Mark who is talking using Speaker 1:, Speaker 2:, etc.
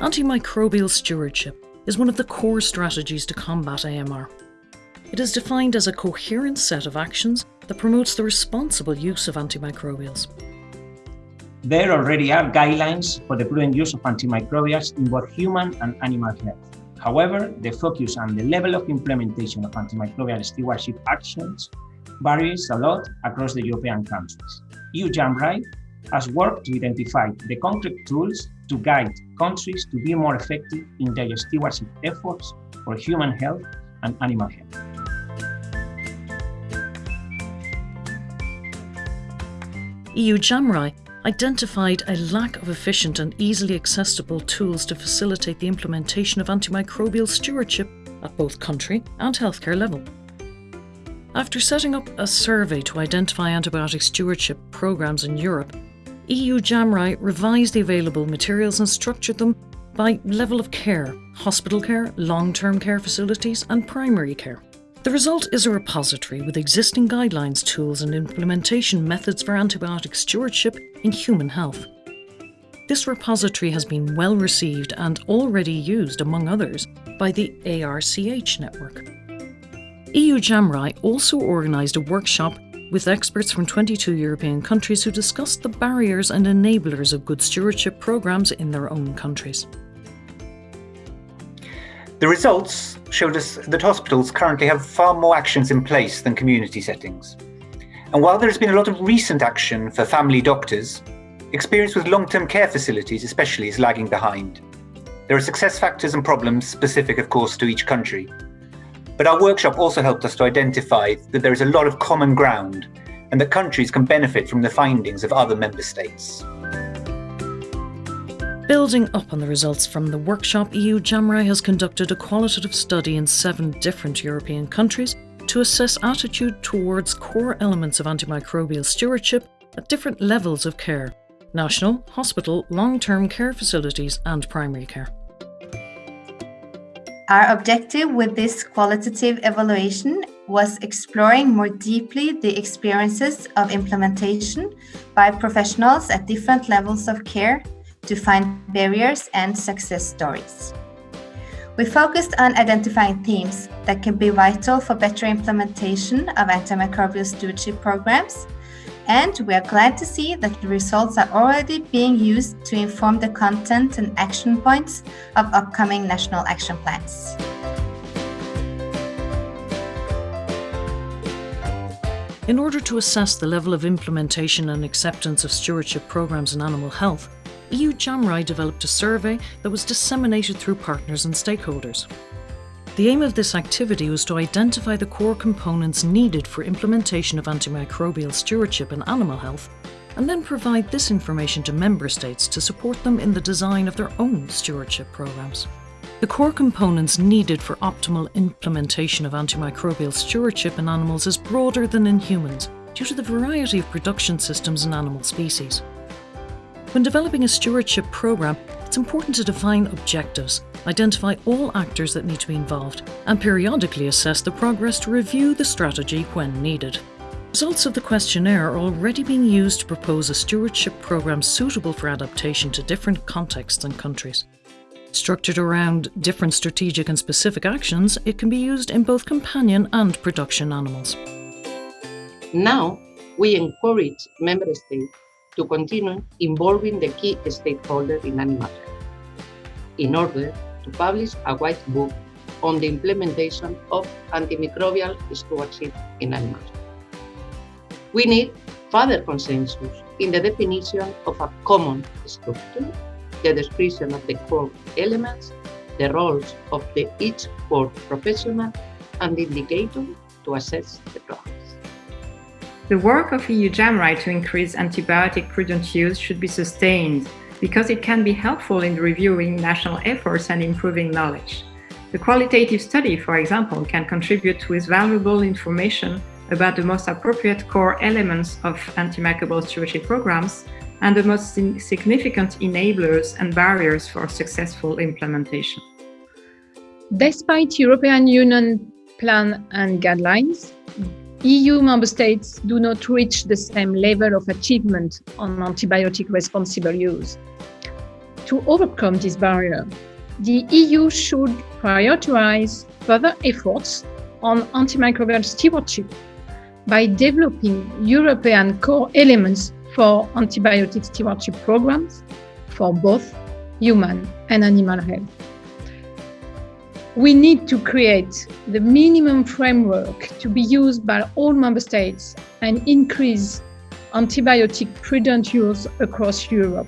Speaker 1: Antimicrobial stewardship is one of the core strategies to combat AMR. It is defined as a coherent set of actions that promotes the responsible use of antimicrobials.
Speaker 2: There already are guidelines for the prudent use of antimicrobials in both human and animal health. However, the focus and the level of implementation of antimicrobial stewardship actions varies a lot across the European countries. EU JAMRAI has worked to identify the concrete tools to guide countries to be more effective in their stewardship efforts for human health and animal health.
Speaker 1: EU JAMRAI identified a lack of efficient and easily accessible tools to facilitate the implementation of antimicrobial stewardship at both country and healthcare level. After setting up a survey to identify antibiotic stewardship programs in Europe, EU JAMRAI revised the available materials and structured them by level of care, hospital care, long-term care facilities and primary care. The result is a repository with existing guidelines, tools and implementation methods for antibiotic stewardship in human health. This repository has been well received and already used, among others, by the ARCH network. EU JAMRAI also organised a workshop with experts from 22 European countries who discussed the barriers and enablers of good stewardship programmes in their own countries.
Speaker 3: The results showed us that hospitals currently have far more actions in place than community settings. And while there has been a lot of recent action for family doctors, experience with long-term care facilities especially is lagging behind. There are success factors and problems specific, of course, to each country. But our workshop also helped us to identify that there is a lot of common ground and that countries can benefit from the findings of other member states.
Speaker 1: Building up on the results from the workshop, EU JAMRAI has conducted a qualitative study in seven different European countries to assess attitude towards core elements of antimicrobial stewardship at different levels of care national, hospital, long-term care facilities and primary care.
Speaker 4: Our objective with this qualitative evaluation was exploring more deeply the experiences of implementation by professionals at different levels of care to find barriers and success stories. We focused on identifying themes that can be vital for better implementation of antimicrobial stewardship programs, and we are glad to see that the results are already being used to inform the content and action points of upcoming national action plans.
Speaker 1: In order to assess the level of implementation and acceptance of stewardship programs in animal health, EU JAMRAI developed a survey that was disseminated through partners and stakeholders. The aim of this activity was to identify the core components needed for implementation of antimicrobial stewardship in animal health and then provide this information to member states to support them in the design of their own stewardship programs. The core components needed for optimal implementation of antimicrobial stewardship in animals is broader than in humans due to the variety of production systems in animal species. When developing a stewardship programme, it's important to define objectives, identify all actors that need to be involved, and periodically assess the progress to review the strategy when needed. Results of the questionnaire are already being used to propose a stewardship programme suitable for adaptation to different contexts and countries. Structured around different strategic and specific actions, it can be used in both companion and production animals.
Speaker 5: Now, we encourage member states to continue involving the key stakeholders in animal health in order to publish a white book on the implementation of antimicrobial stewardship in animals. We need further consensus in the definition of a common structure, the description of the core elements, the roles of the each core professional, and the indicator to assess the progress.
Speaker 6: The work of EU JAMRAI to increase antibiotic prudent use should be sustained because it can be helpful in reviewing national efforts and improving knowledge. The qualitative study, for example, can contribute with valuable information about the most appropriate core elements of antimicrobial stewardship programs and the most significant enablers and barriers for successful implementation.
Speaker 7: Despite European Union plan and guidelines, EU member states do not reach the same level of achievement on antibiotic responsible use. To overcome this barrier, the EU should prioritize further efforts on antimicrobial stewardship by developing European core elements for antibiotic stewardship programs for both human and animal health. We need to create the minimum framework to be used by all member states and increase antibiotic prudent use across Europe.